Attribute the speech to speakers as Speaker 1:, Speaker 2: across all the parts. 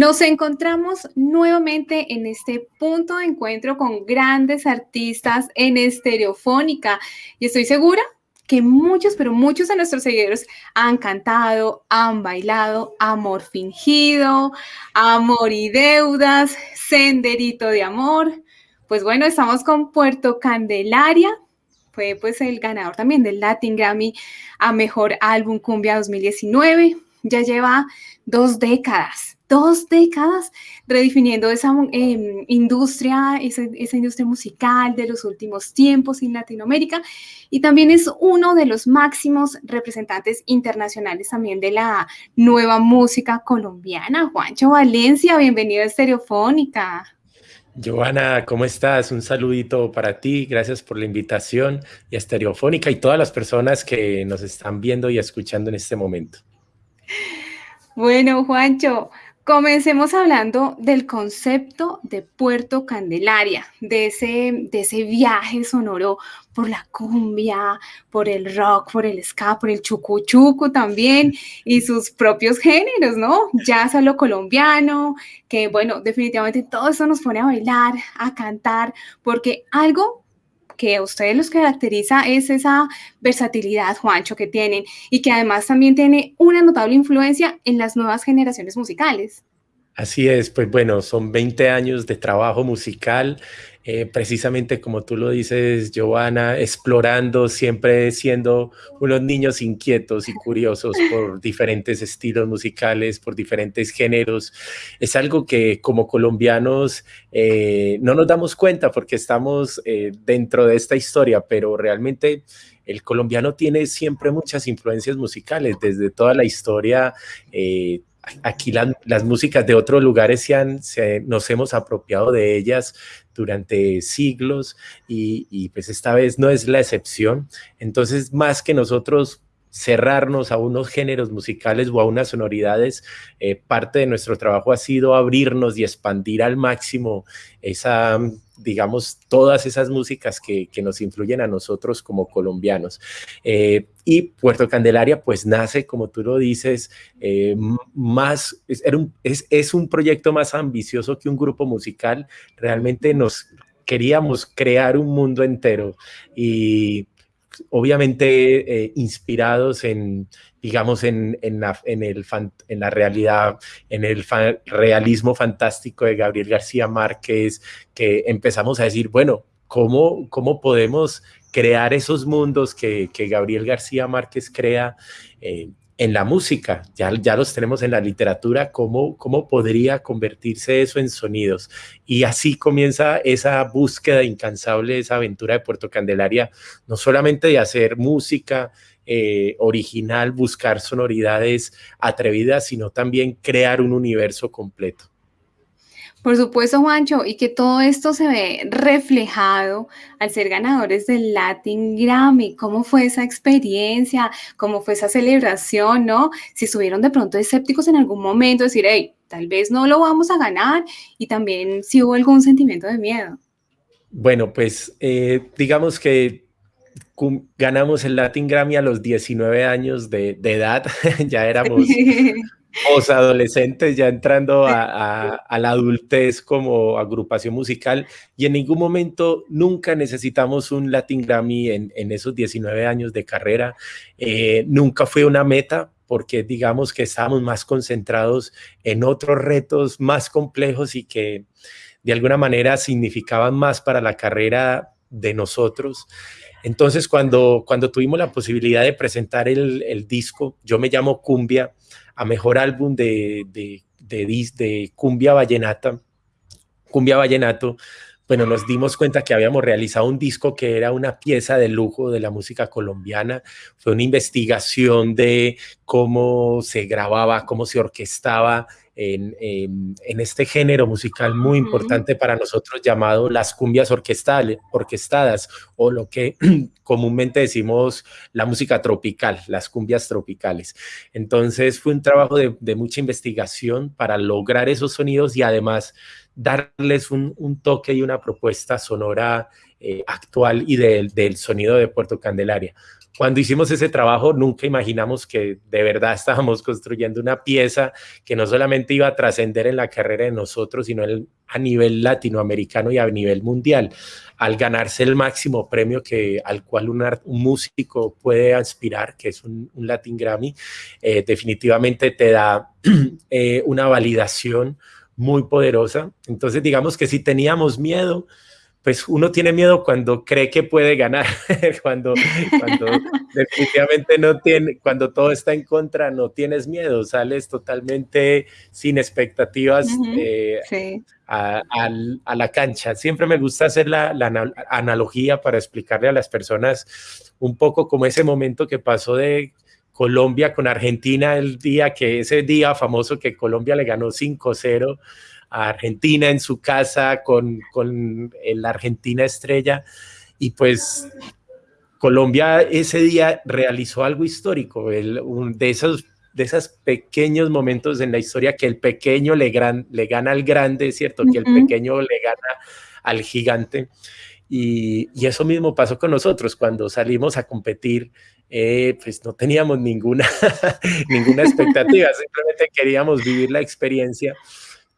Speaker 1: Nos encontramos nuevamente en este punto de encuentro con grandes artistas en estereofónica y estoy segura que muchos, pero muchos de nuestros seguidores han cantado, han bailado Amor fingido, Amor y deudas, Senderito de amor. Pues bueno, estamos con Puerto Candelaria, fue pues el ganador también del Latin Grammy a Mejor Álbum Cumbia 2019. Ya lleva dos décadas dos décadas redefiniendo esa em, industria, esa, esa, industria musical de los últimos tiempos en Latinoamérica y también es uno de los máximos representantes internacionales también de la nueva música colombiana. Juancho Valencia, bienvenido a Estereofónica.
Speaker 2: Joana, ¿cómo estás? Un saludito para ti, gracias por la invitación y a Estereofónica y todas las personas que nos están viendo y escuchando en este momento.
Speaker 1: Bueno, Juancho, Comencemos hablando del concepto de Puerto Candelaria, de ese, de ese viaje sonoro por la cumbia, por el rock, por el ska, por el chucu también y sus propios géneros, ¿no? Jazz a lo colombiano, que bueno, definitivamente todo eso nos pone a bailar, a cantar, porque algo que a ustedes los caracteriza es esa versatilidad, Juancho, que tienen y que además también tiene una notable influencia en las nuevas generaciones musicales.
Speaker 2: Así es, pues bueno, son 20 años de trabajo musical, eh, precisamente como tú lo dices, Giovanna, explorando, siempre siendo unos niños inquietos y curiosos por diferentes estilos musicales, por diferentes géneros. Es algo que como colombianos eh, no nos damos cuenta porque estamos eh, dentro de esta historia, pero realmente el colombiano tiene siempre muchas influencias musicales, desde toda la historia aquí las músicas de otros lugares se han, nos hemos apropiado de ellas durante siglos y, y, pues esta vez no es la excepción. Entonces, más que nosotros cerrarnos a unos géneros musicales o a unas sonoridades, eh, parte de nuestro trabajo ha sido abrirnos y expandir al máximo esa, digamos, todas esas músicas que, nos influyen a nosotros como colombianos. Eh, y Puerto Candelaria, pues nace, como tú lo dices, eh, más, es, un, es un proyecto más ambicioso que un grupo musical. Realmente nos queríamos crear un mundo entero y obviamente eh, inspirados en, digamos, en, en, la, en, el en la realidad, en el realismo fantástico de Gabriel García Márquez, que empezamos a decir, bueno, ¿cómo, cómo podemos crear esos mundos que, que Gabriel García Márquez crea? Eh, en la música, ya, ya los tenemos en la literatura, ¿cómo, ¿cómo podría convertirse eso en sonidos? Y así comienza esa búsqueda incansable, esa aventura de Puerto Candelaria, no solamente de hacer música eh, original, buscar sonoridades atrevidas, sino también crear un universo completo.
Speaker 1: Por supuesto, Juancho, y que todo esto se ve reflejado al ser ganadores del Latin Grammy. ¿Cómo fue esa experiencia? ¿Cómo fue esa celebración? ¿No? Si estuvieron de pronto escépticos en algún momento, decir, hey, tal vez no lo vamos a ganar, y también si hubo algún sentimiento de miedo.
Speaker 2: Bueno, pues eh, digamos que ganamos el Latin Grammy a los 19 años de, de edad, ya éramos os adolescentes ya entrando a, la adultez como agrupación musical y en ningún momento nunca necesitamos un Latin Grammy en, esos 19 años de carrera. Eh, nunca fue una meta porque digamos que estábamos más concentrados en otros retos más complejos y que de alguna manera significaban más para la carrera de nosotros. Entonces, cuando, cuando tuvimos la posibilidad de presentar el, el disco, yo me llamo Cumbia, a mejor álbum de, de, de, cumbia vallenata, cumbia vallenato, bueno, nos dimos cuenta que habíamos realizado un disco que era una pieza de lujo de la música colombiana. Fue una investigación de cómo se grababa, cómo se orquestaba en, este género musical muy importante para nosotros llamado las cumbias orquestales, orquestadas o lo que comúnmente decimos la música tropical, las cumbias tropicales. Entonces fue un trabajo de, mucha investigación para lograr esos sonidos y además darles un, toque y una propuesta sonora eh, actual y del, del sonido de Puerto Candelaria. Cuando hicimos ese trabajo, nunca imaginamos que de verdad estábamos construyendo una pieza que no solamente iba a trascender en la carrera de nosotros, sino a nivel latinoamericano y a nivel mundial. Al ganarse el máximo premio que, al cual un, músico puede aspirar, que es un, Latin Grammy, eh, definitivamente te da eh, una validación muy poderosa. Entonces, digamos que si teníamos miedo, pues uno tiene miedo cuando cree que puede ganar, cuando, cuando definitivamente no tiene, cuando todo está en contra, no tienes miedo, sales totalmente sin expectativas eh, a, la cancha. Siempre me gusta hacer la, la, analogía para explicarle a las personas un poco como ese momento que pasó de Colombia con Argentina, el día que ese día famoso que Colombia le ganó 5-0 a Argentina en su casa con, con la Argentina estrella. Y pues Colombia ese día realizó algo histórico, el, de esos de esos pequeños momentos en la historia que el pequeño le, gran, le gana al grande, ¿cierto? Que el pequeño le gana al gigante. Y, y, eso mismo pasó con nosotros cuando salimos a competir, eh, pues no teníamos ninguna, ninguna expectativa, simplemente queríamos vivir la experiencia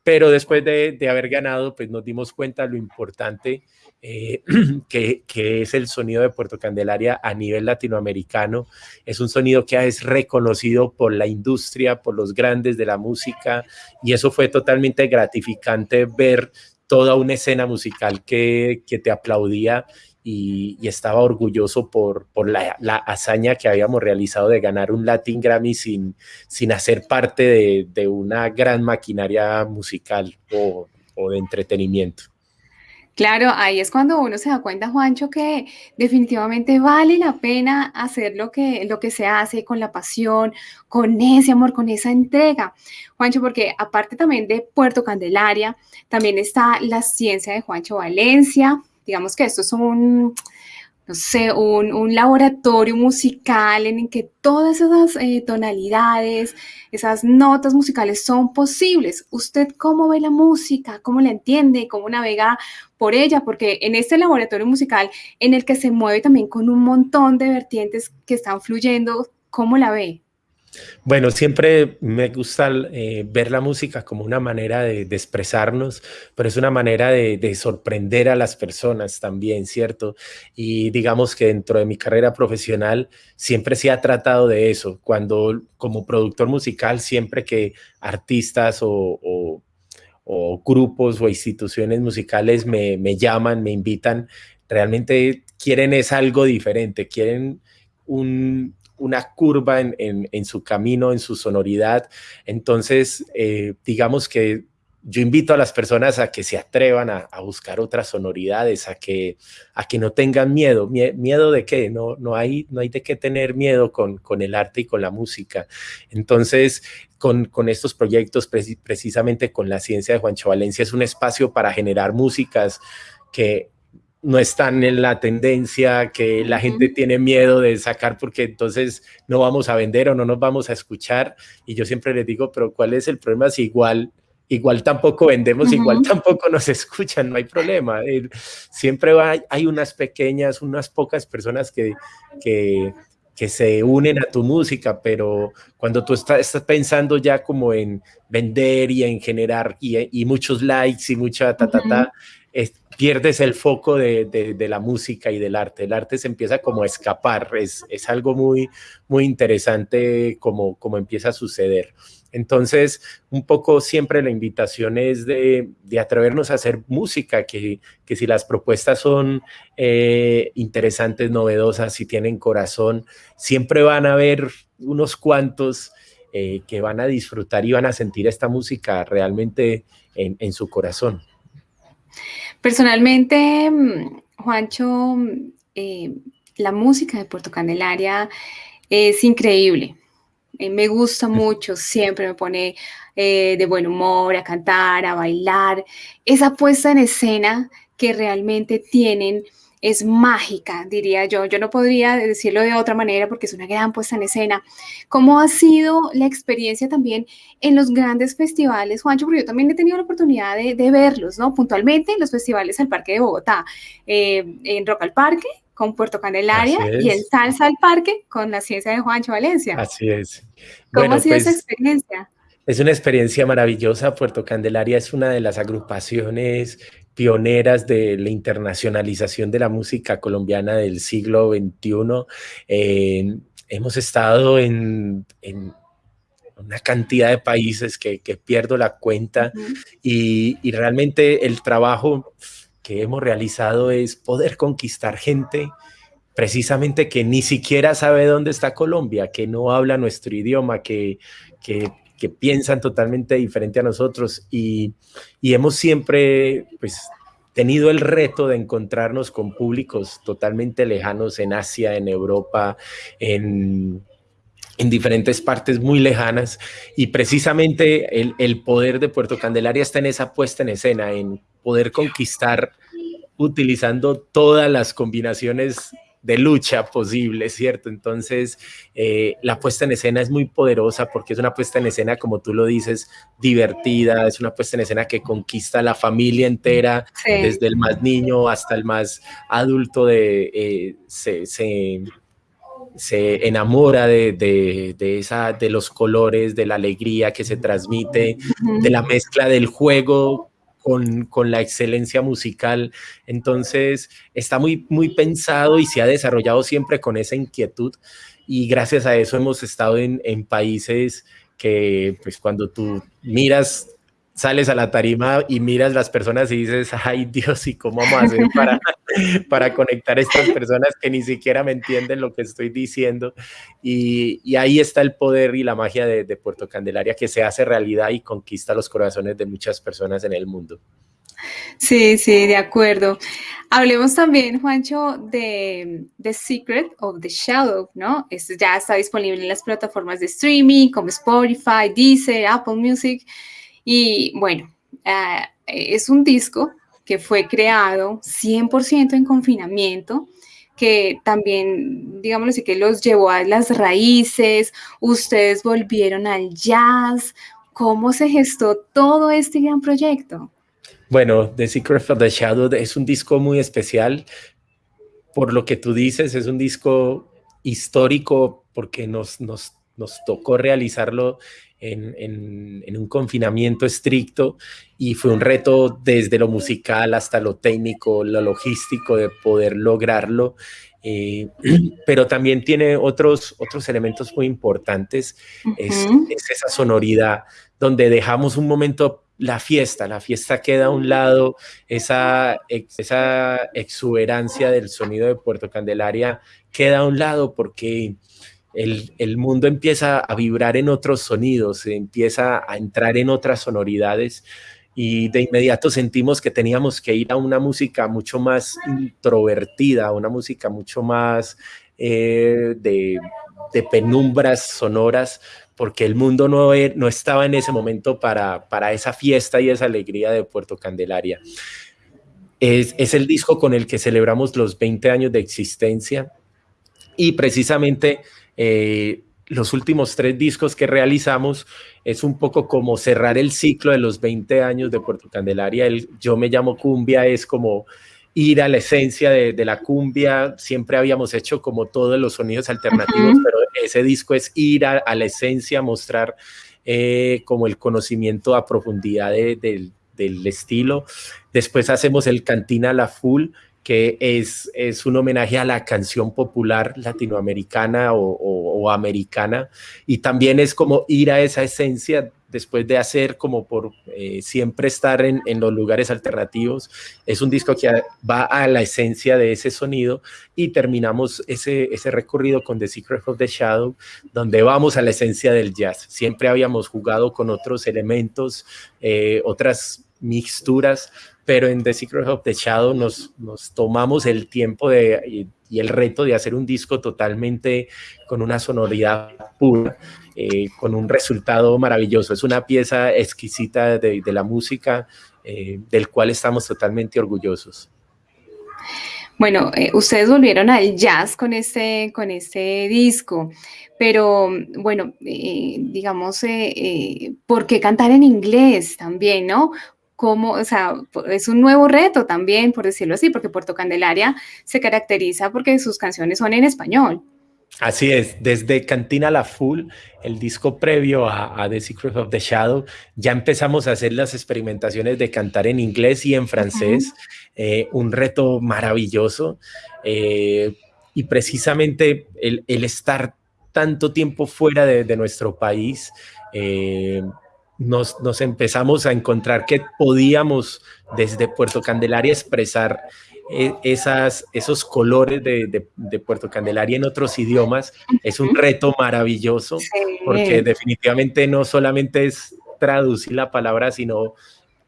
Speaker 2: pero después de, haber ganado, pues nos dimos cuenta lo importante eh, que, es el sonido de Puerto Candelaria a nivel latinoamericano. Es un sonido que es reconocido por la industria, por los grandes de la música, y eso fue totalmente gratificante ver toda una escena musical que te aplaudía y, estaba orgulloso por, la, hazaña que habíamos realizado de ganar un Latin Grammy sin, sin hacer parte de, de una gran maquinaria musical o, o de entretenimiento.
Speaker 1: Claro, ahí es cuando uno se da cuenta, Juancho, que definitivamente vale la pena hacer lo que, lo que se hace con la pasión, con ese amor, con esa entrega. Juancho, porque aparte también de Puerto Candelaria, también está la ciencia de Juancho Valencia, Digamos que esto es un, no sé, un, laboratorio musical en el que todas esas eh, tonalidades, esas notas musicales son posibles. ¿Usted cómo ve la música? ¿Cómo la entiende? ¿Cómo navega por ella? Porque en este laboratorio musical en el que se mueve también con un montón de vertientes que están fluyendo, ¿cómo la ve?
Speaker 2: Bueno, siempre me gusta eh, ver la música como una manera de, expresarnos, pero es una manera de, sorprender a las personas también, ¿cierto? Y digamos que dentro de mi carrera profesional siempre se ha tratado de eso. Cuando como productor musical, siempre que artistas o, grupos o instituciones musicales me, me llaman, me invitan, realmente quieren es algo diferente, quieren un, una curva en, su camino, en su sonoridad. Entonces, eh, digamos que yo invito a las personas a que se atrevan a, buscar otras sonoridades, a que, a que no tengan miedo. ¿Miedo de qué? No, no, hay, no hay de qué tener miedo con, con el arte y con la música. Entonces, con, con estos proyectos, precisamente con la ciencia de Juancho Valencia, es un espacio para generar músicas que no están en la tendencia, que la gente tiene miedo de sacar porque entonces no vamos a vender o no nos vamos a escuchar. Y yo siempre les digo, pero ¿cuál es el problema? Si igual, igual tampoco vendemos, igual tampoco nos escuchan, no hay problema. siempre hay unas pequeñas, unas pocas personas que, que, que se unen a tu música, pero cuando tú estás, estás pensando ya como en vender y en generar y, muchos likes y mucha ta, ta, ta, pierdes el foco de, la música y del arte. El arte se empieza como a escapar. Es, algo muy, muy interesante como, como empieza a suceder. Entonces, un poco siempre la invitación es de, atrevernos a hacer música, que, si las propuestas son eh, interesantes, novedosas, si tienen corazón, siempre van a haber unos cuantos eh, que van a disfrutar y van a sentir esta música realmente en su corazón.
Speaker 1: Personalmente, mm, Juancho, eh, la música de Puerto Candelaria es increíble. Eh, me gusta mucho, siempre me pone eh, de buen humor, a cantar, a bailar. Esa puesta en escena que realmente tienen es mágica, diría yo. Yo no podría decirlo de otra manera porque es una gran puesta en escena. ¿Cómo ha sido la experiencia también en los grandes festivales, Juancho? Porque yo también he tenido la oportunidad de, verlos, ¿no? Puntualmente en los festivales al Parque de Bogotá, eh, en Rock al Parque, con Puerto Candelaria y en Salsa al Parque con la ciencia de Juancho Valencia.
Speaker 2: Así es.
Speaker 1: ¿Cómo ha sido esa pues, experiencia?
Speaker 2: Es una experiencia maravillosa. Puerto Candelaria es una de las agrupaciones pioneras de la internacionalización de la música colombiana del siglo XXI. hemos estado en, una cantidad de países que, pierdo la cuenta y, y, realmente el trabajo que hemos realizado es poder conquistar gente precisamente que ni siquiera sabe dónde está Colombia, que no habla nuestro idioma, que, que piensan totalmente diferente a nosotros. Y, hemos siempre pues tenido el reto de encontrarnos con públicos totalmente lejanos en Asia, en Europa, en, diferentes partes muy lejanas y precisamente el, el, poder de Puerto Candelaria está en esa puesta en escena, en poder conquistar utilizando todas las combinaciones de lucha posible, ¿cierto? Entonces, eh, la puesta en escena es muy poderosa porque es una puesta en escena, como tú lo dices, divertida, es una puesta en escena que conquista a la familia entera, desde el más niño hasta el más adulto, de, eh, se, se, enamora de, de, esa, de los colores, de la alegría que se transmite, de la mezcla del juego con, la excelencia musical. Entonces, está muy, muy pensado y se ha desarrollado siempre con esa inquietud y gracias a eso hemos estado en, en países que, pues, cuando tú miras sales a la tarima y miras las personas y dices, ay Dios, ¿y cómo vamos a hacer para, para conectar a estas personas que ni siquiera me entienden lo que estoy diciendo? Y, y ahí está el poder y la magia de, de, Puerto Candelaria que se hace realidad y conquista los corazones de muchas personas en el mundo.
Speaker 1: Sí, sí, de acuerdo. Hablemos también, Juancho, de The Secret of the Shadow, ¿no? Esto ya está disponible en las plataformas de streaming como Spotify, Deezer, Apple Music. Y bueno, ah, es un disco que fue creado 100% en confinamiento, que también, digámoslo así, que los llevó a las raíces, ustedes volvieron al jazz. ¿Cómo se gestó todo este gran proyecto?
Speaker 2: Bueno, The Secret of the Shadow es un disco muy especial. Por lo que tú dices, es un disco histórico porque nos, nos, nos tocó realizarlo en, un confinamiento estricto y fue un reto desde lo musical hasta lo técnico, lo logístico de poder lograrlo. Eh, pero también tiene otros, otros elementos muy importantes. es, esa sonoridad donde dejamos un momento la fiesta, la fiesta queda a un lado, esa, esa exuberancia del sonido de Puerto Candelaria queda a un lado porque el, mundo empieza a vibrar en otros sonidos, empieza a entrar en otras sonoridades y de inmediato sentimos que teníamos que ir a una música mucho más introvertida, una música mucho más eh, de, penumbras sonoras, porque el mundo no, e, no estaba en ese momento para, para, esa fiesta y esa alegría de Puerto Candelaria. Es, es el disco con el que celebramos los 20 años de existencia y precisamente eh, los últimos tres discos que realizamos es un poco como cerrar el ciclo de los 20 años de Puerto Candelaria. El Yo me llamo cumbia es como ir a la esencia de, la cumbia. Siempre habíamos hecho como todos los sonidos alternativos, pero ese disco es ir a, la esencia, mostrar eh, como el conocimiento a profundidad del estilo. Después hacemos el Cantina La Full, que es, es un homenaje a la canción popular latinoamericana o, americana, y también es como ir a esa esencia después de hacer como por eh, siempre estar en, en, los lugares alternativos. Es un disco que va a la esencia de ese sonido y terminamos ese, ese recorrido con The Secret of the Shadow, donde vamos a la esencia del jazz. Siempre habíamos jugado con otros elementos, eh, otras mixturas, pero en The Secret of the Shadow nos, tomamos el tiempo de, y, el reto de hacer un disco totalmente con una sonoridad pura, eh, con un resultado maravilloso. Es una pieza exquisita de, la música, eh, del cual estamos totalmente orgullosos.
Speaker 1: Bueno, eh, ustedes volvieron al jazz con este, con este disco, pero bueno, digamos, ¿por qué cantar en inglés también, no? Como, o sea, es un nuevo reto también, por decirlo así, porque Puerto Candelaria se caracteriza porque sus canciones son en español.
Speaker 2: Así es, desde Cantina La Full, el disco previo a, The Secret of the Shadow, ya empezamos a hacer las experimentaciones de cantar en inglés y en francés, eh, un reto maravilloso. Eh, y precisamente el, estar tanto tiempo fuera de, nuestro país, eh, nos, nos, empezamos a encontrar que podíamos desde Puerto Candelaria expresar e, esas, esos colores de, Puerto Candelaria en otros idiomas. Es un reto maravilloso, porque definitivamente no solamente es traducir la palabra, sino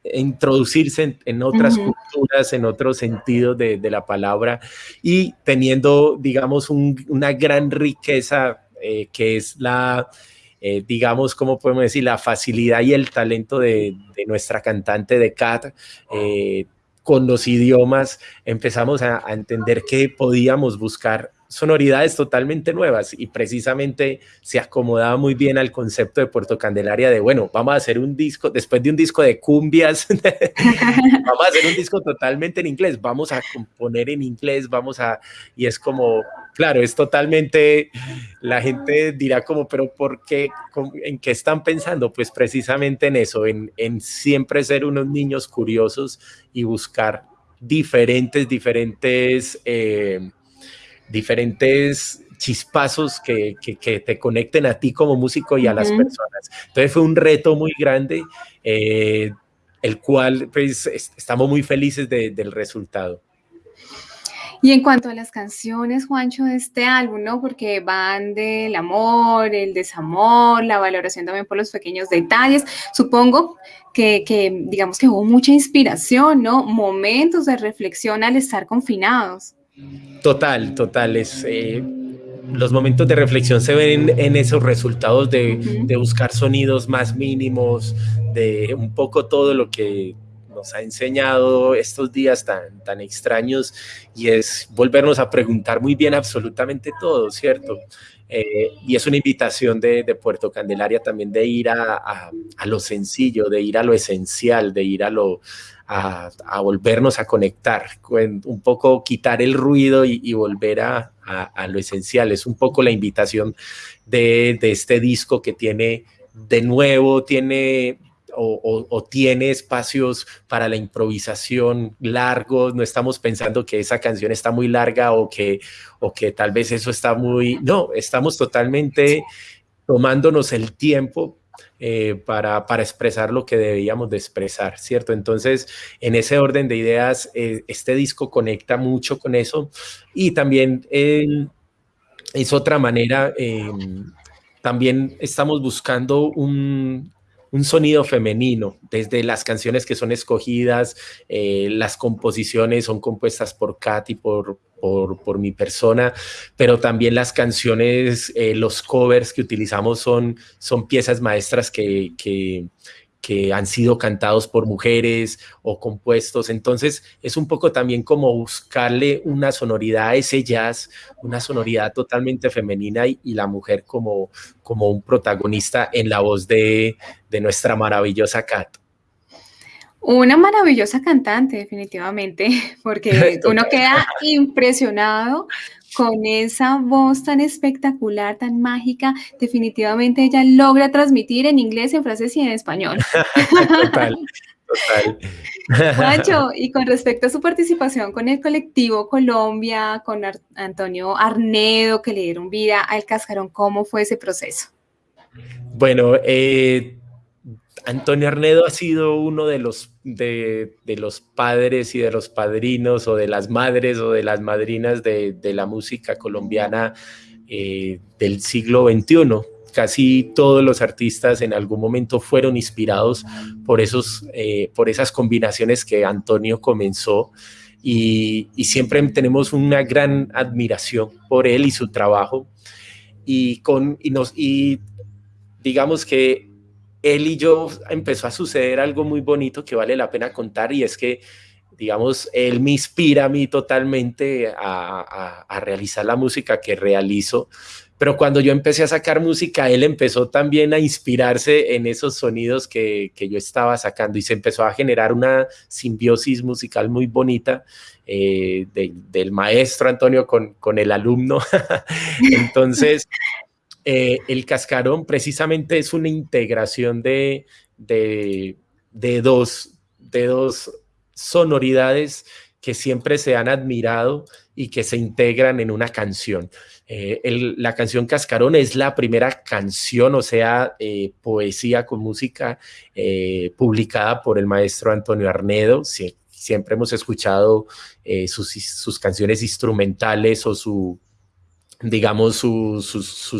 Speaker 2: introducirse en, otras culturas, en otros sentidos de, la palabra. Y teniendo, digamos, una gran riqueza eh, que es la, eh, digamos, ¿cómo podemos decir? La facilidad y el talento de, nuestra cantante de Cat, eh, con los idiomas empezamos a, entender que podíamos buscar sonoridades totalmente nuevas y precisamente se acomodaba muy bien al concepto de Puerto Candelaria de, bueno, vamos a hacer un disco, después de un disco de cumbias, vamos a hacer un disco totalmente en inglés, vamos a componer en inglés, vamos a, y es como, claro, es totalmente, la gente dirá como, pero ¿por qué? ¿En qué están pensando? Pues precisamente en eso, en, siempre ser unos niños curiosos y buscar diferentes, diferentes... Eh, diferentes chispazos que, te conecten a ti como músico y a las personas. Entonces fue un reto muy grande, eh, el cual pues estamos muy felices del resultado.
Speaker 1: Y en cuanto a las canciones, Juancho, de este álbum, ¿no? Porque van del amor, el desamor, la valoración también por los pequeños detalles. Supongo que, que digamos que hubo mucha inspiración, ¿no? Momentos de reflexión al estar confinados.
Speaker 2: Total, total. Es, eh, los momentos de reflexión se ven en, esos resultados de, buscar sonidos más mínimos, de un poco todo lo que nos ha enseñado estos días tan, tan extraños y es volvernos a preguntar muy bien absolutamente todo, ¿cierto? Eh, y es una invitación de, Puerto Candelaria también de ir a, lo sencillo, de ir a lo esencial, de ir a lo, a, volvernos a conectar, un poco quitar el ruido y, volver a, lo esencial. Es un poco la invitación de, este disco que tiene, de nuevo, tiene o, tiene espacios para la improvisación largos, no estamos pensando que esa canción está muy larga o que, o que tal vez eso está muy, no, estamos totalmente tomándonos el tiempo eh, para, para, expresar lo que debíamos de expresar, ¿cierto? Entonces, en ese orden de ideas, eh, este disco conecta mucho con eso y también es otra manera, em, también estamos buscando un, un sonido femenino, desde las canciones que son escogidas, eh, las composiciones son compuestas por Katy, por, por, mi persona, pero también las canciones, eh, los covers que utilizamos son, son piezas maestras que, que que han sido cantados por mujeres o compuestos. Entonces es un poco también como buscarle una sonoridad a ese jazz, una sonoridad totalmente femenina y, la mujer como, como un protagonista en la voz de, de nuestra maravillosa Kat.
Speaker 1: Una maravillosa cantante, definitivamente, porque uno queda impresionado con esa voz tan espectacular, tan mágica, definitivamente ella logra transmitir en inglés, en francés y en español. Total, total. Macho, y con respecto a su participación con el colectivo Colombia, con Antonio Arnedo, que le dieron vida al Cascarón, ¿cómo fue ese proceso?
Speaker 2: Bueno, eh, Antonio Arnedo ha sido uno de los, de, los padres y de los padrinos o de las madres o de las madrinas de, la música colombiana eh, del siglo XXI. Casi todos los artistas en algún momento fueron inspirados por, esos, eh, por esas combinaciones que Antonio comenzó y, siempre tenemos una gran admiración por él y su trabajo. Y, con, nos, y digamos que él y yo empezó a suceder algo muy bonito que vale la pena contar y es que digamos, él me inspira a mí totalmente a, realizar la música que realizo pero cuando yo empecé a sacar música, él empezó también a inspirarse en esos sonidos que, que yo estaba sacando y se empezó a generar una simbiosis musical muy bonita eh, del maestro Antonio con, con el alumno. Entonces, eh, el cascarón precisamente es una integración de, dos, de dos sonoridades que siempre se han admirado y que se integran en una canción. Eh, la canción Cascarón es la primera canción, o sea, eh, poesía con música publicada por el maestro Antonio Arnedo. siempre hemos escuchado sus, canciones instrumentales o su, digamos, sus,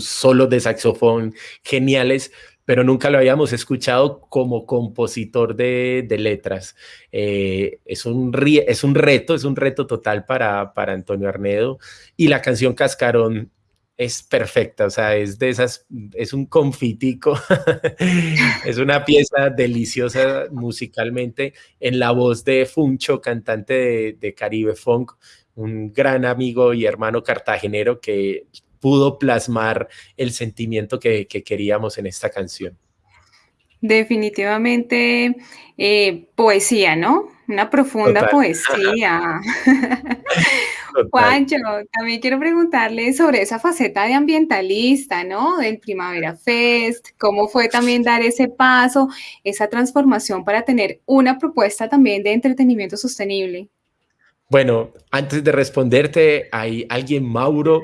Speaker 2: solos de saxofón geniales, pero nunca lo habíamos escuchado como compositor de, letras. Eh, es, un, es un reto, es un reto total para, para Antonio Arnedo y la canción Cascarón es perfecta, o sea, es de esas, es un confitico, es una pieza deliciosa musicalmente en la voz de Funcho, cantante de Caribe Funk, un gran amigo y hermano cartagenero que pudo plasmar el sentimiento que, queríamos en esta canción.
Speaker 1: Definitivamente eh, poesía, ¿no? Una profunda poesía. Juancho, también quiero preguntarle sobre esa faceta de ambientalista, ¿no? Del Primavera Fest, cómo fue también dar ese paso, esa transformación para tener una propuesta también de entretenimiento sostenible.
Speaker 2: Bueno, antes de responderte, hay alguien, Mauro,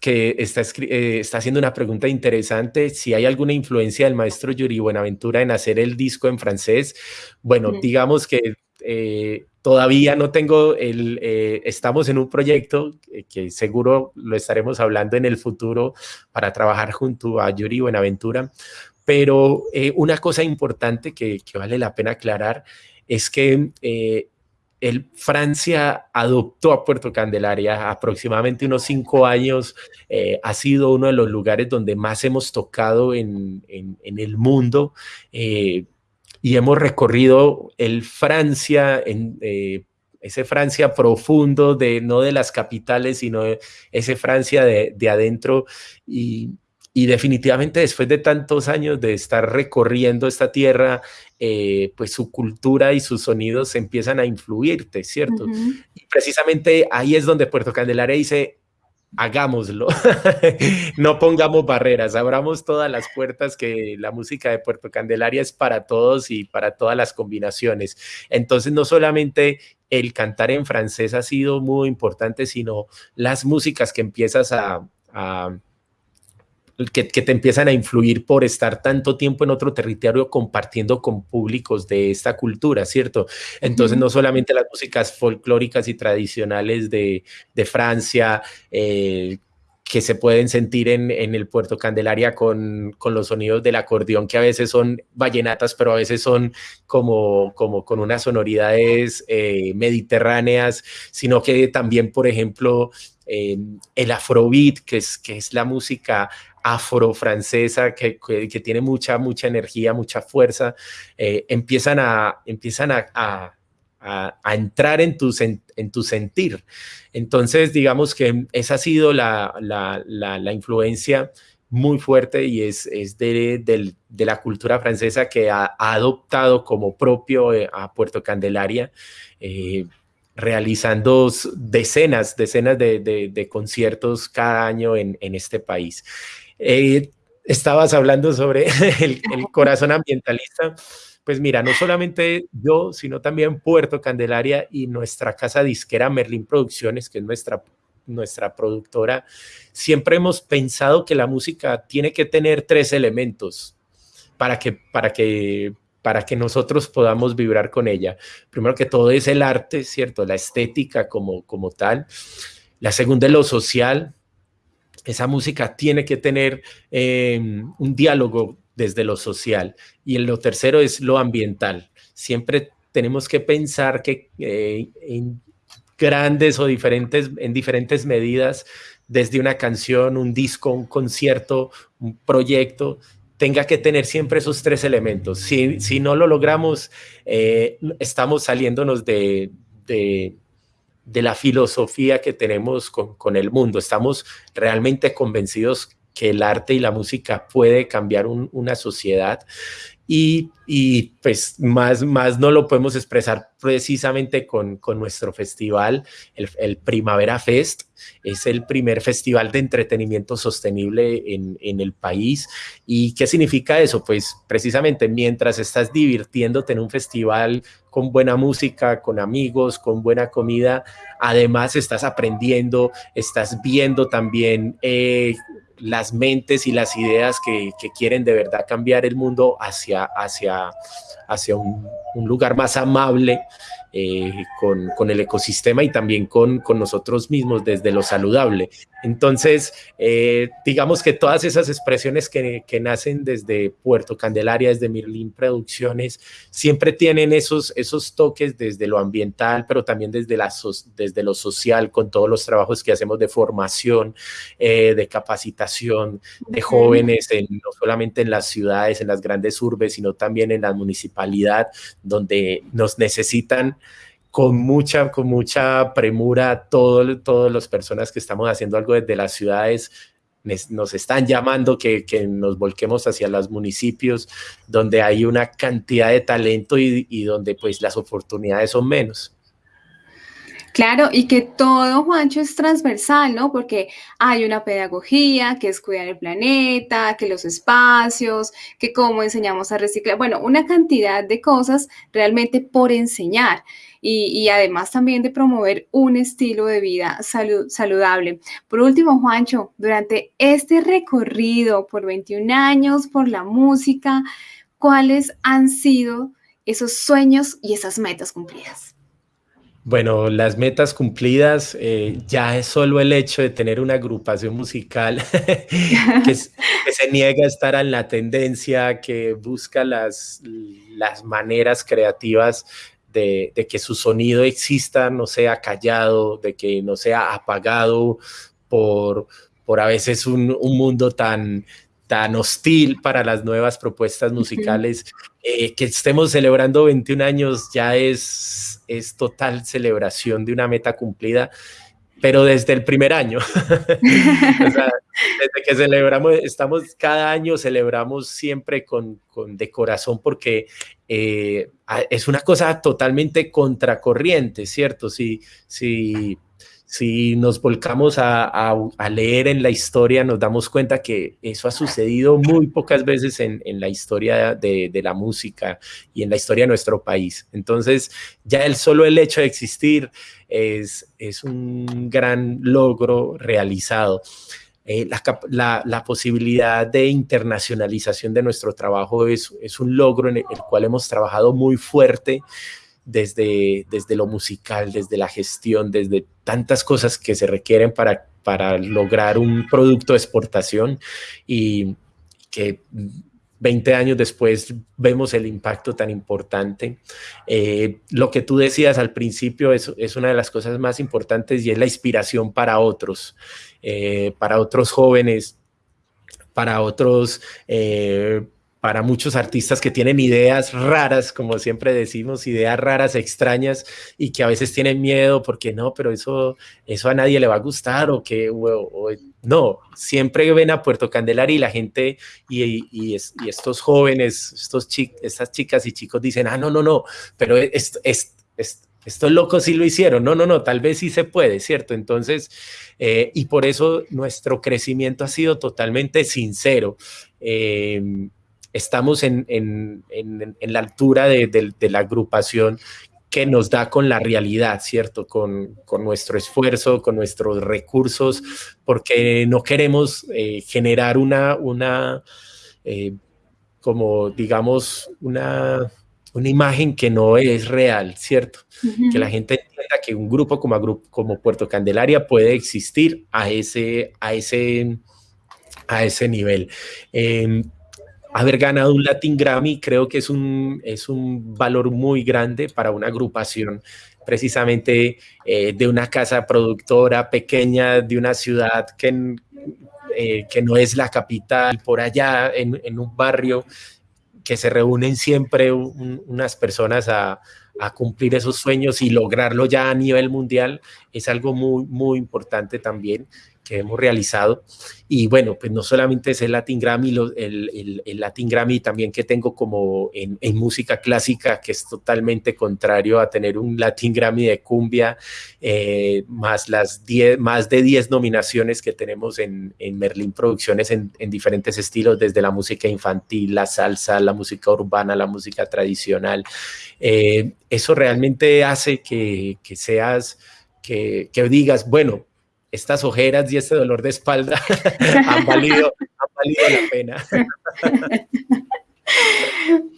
Speaker 2: que está, eh, está haciendo una pregunta interesante, si hay alguna influencia del maestro Yuri Buenaventura en hacer el disco en francés. Bueno, digamos que eh, todavía no tengo el, eh, estamos en un proyecto que seguro lo estaremos hablando en el futuro para trabajar junto a Yuri Buenaventura, pero una cosa importante que, que, vale la pena aclarar es que el, Francia adoptó a Puerto Candelaria aproximadamente unos cinco años. Eh, ha sido uno de los lugares donde más hemos tocado en, el mundo eh, y hemos recorrido el Francia, en, eh, ese Francia profundo, de, no de las capitales, sino ese Francia de, de adentro. Y, y definitivamente después de tantos años de estar recorriendo esta tierra, eh, pues su cultura y sus sonidos empiezan a influirte, ¿cierto? Y precisamente ahí es donde Puerto Candelaria dice, hagámoslo, no pongamos barreras, abramos todas las puertas que la música de Puerto Candelaria es para todos y para todas las combinaciones. Entonces, no solamente el cantar en francés ha sido muy importante, sino las músicas que empiezas a que, te empiezan a influir por estar tanto tiempo en otro territorio compartiendo con públicos de esta cultura, ¿cierto? Entonces, no solamente las músicas folclóricas y tradicionales de, Francia, eh, que se pueden sentir en, el Puerto Candelaria con, los sonidos del acordeón, que a veces son vallenatas, pero a veces son como, como con unas sonoridades eh, mediterráneas, sino que también, por ejemplo, eh, el afrobeat, que es, que es la música afro-francesa que, que, tiene mucha, mucha energía, mucha fuerza, eh, empiezan, a, empiezan a, a, a, entrar en tu, en tu sentir. Entonces, digamos que esa ha sido la, la, la, influencia muy fuerte y es, es de, de, de, la cultura francesa que ha, adoptado como propio eh, a Puerto Candelaria. Eh, realizando decenas, decenas de, de, conciertos cada año en, en este país. Eh, estabas hablando sobre el, corazón ambientalista. Pues mira, no solamente yo, sino también Puerto Candelaria y nuestra casa disquera Merlin Producciones, que es nuestra, nuestra productora, siempre hemos pensado que la música tiene que tener tres elementos para que, para que, para que nosotros podamos vibrar con ella. Primero que todo es el arte, ¿cierto? La estética como, como tal. La segunda es lo social, esa música tiene que tener em, un diálogo desde lo social. Y lo tercero es lo ambiental. Siempre tenemos que pensar que eh, en grandes o diferentes, en diferentes medidas, desde una canción, un disco, un concierto, un proyecto, tenga que tener siempre esos tres elementos. Si, si no lo logramos, eh, estamos saliéndonos de, la filosofía que tenemos con, el mundo. Estamos realmente convencidos que el arte y la música puede cambiar una sociedad y, pues más, más no lo podemos expresar precisamente con, con nuestro festival, el, Primavera Fest. Es el primer festival de entretenimiento sostenible en, en, el país. ¿Y qué significa eso? Pues precisamente mientras estás divirtiéndote en un festival con buena música, con amigos, con buena comida, además estás aprendiendo, estás viendo también eh, las mentes y las ideas que, quieren de verdad cambiar el mundo hacia, hacia, hacia un, un lugar más amable eh, con, el ecosistema y también con, nosotros mismos desde lo saludable. Entonces, eh, digamos que todas esas expresiones que, nacen desde Puerto Candelaria, desde Mirlin Producciones, siempre tienen esos, esos toques desde lo ambiental, pero también desde, la, desde lo social, con todos los trabajos que hacemos de formación, eh, de capacitación de jóvenes, no solamente en las ciudades, en las grandes urbes, sino también en la municipalidad, donde nos necesitan con mucha, con mucha premura, todo, todas las personas que estamos haciendo algo desde las ciudades nos están llamando que, nos volquemos hacia los municipios donde hay una cantidad de talento y, y donde pues las oportunidades son menos.
Speaker 1: Claro, y que todo, Juancho, es transversal, ¿no? Porque hay una pedagogía que es cuidar el planeta, que los espacios, que cómo enseñamos a reciclar, bueno, una cantidad de cosas realmente por enseñar. Y, además también de promover un estilo de vida saludable. Por último, Juancho, durante este recorrido por 21 años, por la música, ¿cuáles han sido esos sueños y esas metas cumplidas?
Speaker 2: Bueno, las metas cumplidas eh, ya es solo el hecho de tener una agrupación musical que, se niega a estar en la tendencia, que busca las, las maneras creativas de, que su sonido exista, no sea callado, de que no sea apagado por, por a veces un, un mundo tan, tan hostil para las nuevas propuestas musicales. Eh, que estemos celebrando 21 años ya es, es total celebración de una meta cumplida, pero desde el primer año. desde que celebramos, estamos cada año, celebramos siempre con, con de corazón porque eh, es una cosa totalmente contracorriente, ¿cierto? Si, si si nos volcamos a, leer en la historia, nos damos cuenta que eso ha sucedido muy pocas veces en, la historia de, la música y en la historia de nuestro país. Entonces, ya el solo el hecho de existir es, es un gran logro realizado. Eh, la, posibilidad de internacionalización de nuestro trabajo es, es un logro en el cual hemos trabajado muy fuerte desde, desde lo musical, desde la gestión, desde tantas cosas que se requieren para, para lograr un producto de exportación y que 20 años después vemos el impacto tan importante. Eh, lo que tú decías al principio es, es, una de las cosas más importantes y es la inspiración para otros, eh, para otros jóvenes, para otros eh, para muchos artistas que tienen ideas raras, como siempre decimos, ideas raras, extrañas, y que a veces tienen miedo porque no, pero eso, eso a nadie le va a gustar o que, no, siempre ven a Puerto Candelaria y la gente y, y, estos jóvenes, estos estas chicas y chicos dicen, ah, no, no, no, pero es, es, estos locos sí lo hicieron, no, no, no, tal vez sí se puede, ¿cierto? Entonces, eh, y por eso nuestro crecimiento ha sido totalmente sincero. Eh, estamos en, la altura de, la agrupación que nos da con la realidad, ¿cierto? Con, nuestro esfuerzo, con nuestros recursos, porque no queremos eh, generar una, una eh, como digamos, una, una imagen que no es real, ¿cierto? Que la gente entienda que un grupo como, como Puerto Candelaria puede existir a ese, a ese, a ese nivel. Em, haber ganado un Latin Grammy creo que es un, es un valor muy grande para una agrupación precisamente eh, de una casa productora pequeña, de una ciudad que, eh, que no es la capital, por allá en, un barrio que se reúnen siempre unas personas a, a cumplir esos sueños y lograrlo ya a nivel mundial es algo muy, muy importante también que hemos realizado. Y bueno, pues no solamente es el Latin Grammy, el, Latin Grammy también que tengo como en, música clásica, que es totalmente contrario a tener un Latin Grammy de cumbia, eh, más, las diez, más de 10 nominaciones que tenemos en, en Merlin Producciones en, en, diferentes estilos, desde la música infantil, la salsa, la música urbana, la música tradicional. Eh, eso realmente hace que, que seas, que, que digas, bueno, estas ojeras y este dolor de espalda han, valido, la pena.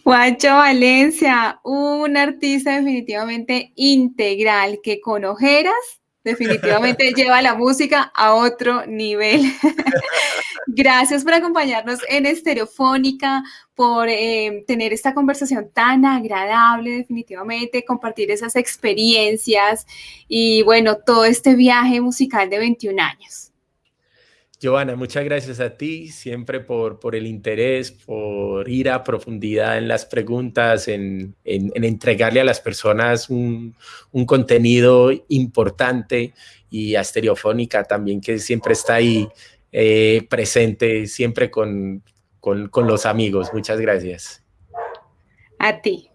Speaker 1: Juancho Valencia, un artista definitivamente integral que con ojeras definitivamente lleva la música a otro nivel. Gracias por acompañarnos en Estereofónica, por eh, tener esta conversación tan agradable, definitivamente, compartir esas experiencias y bueno, todo este viaje musical de 21 años.
Speaker 2: Joana, muchas gracias a ti siempre por, por el interés, por ir a profundidad en las preguntas, en, en, entregarle a las personas un, un, contenido importante y a Estereofónica también que siempre está ahí eh, presente, siempre con, con, con los amigos. Muchas gracias.
Speaker 1: A ti.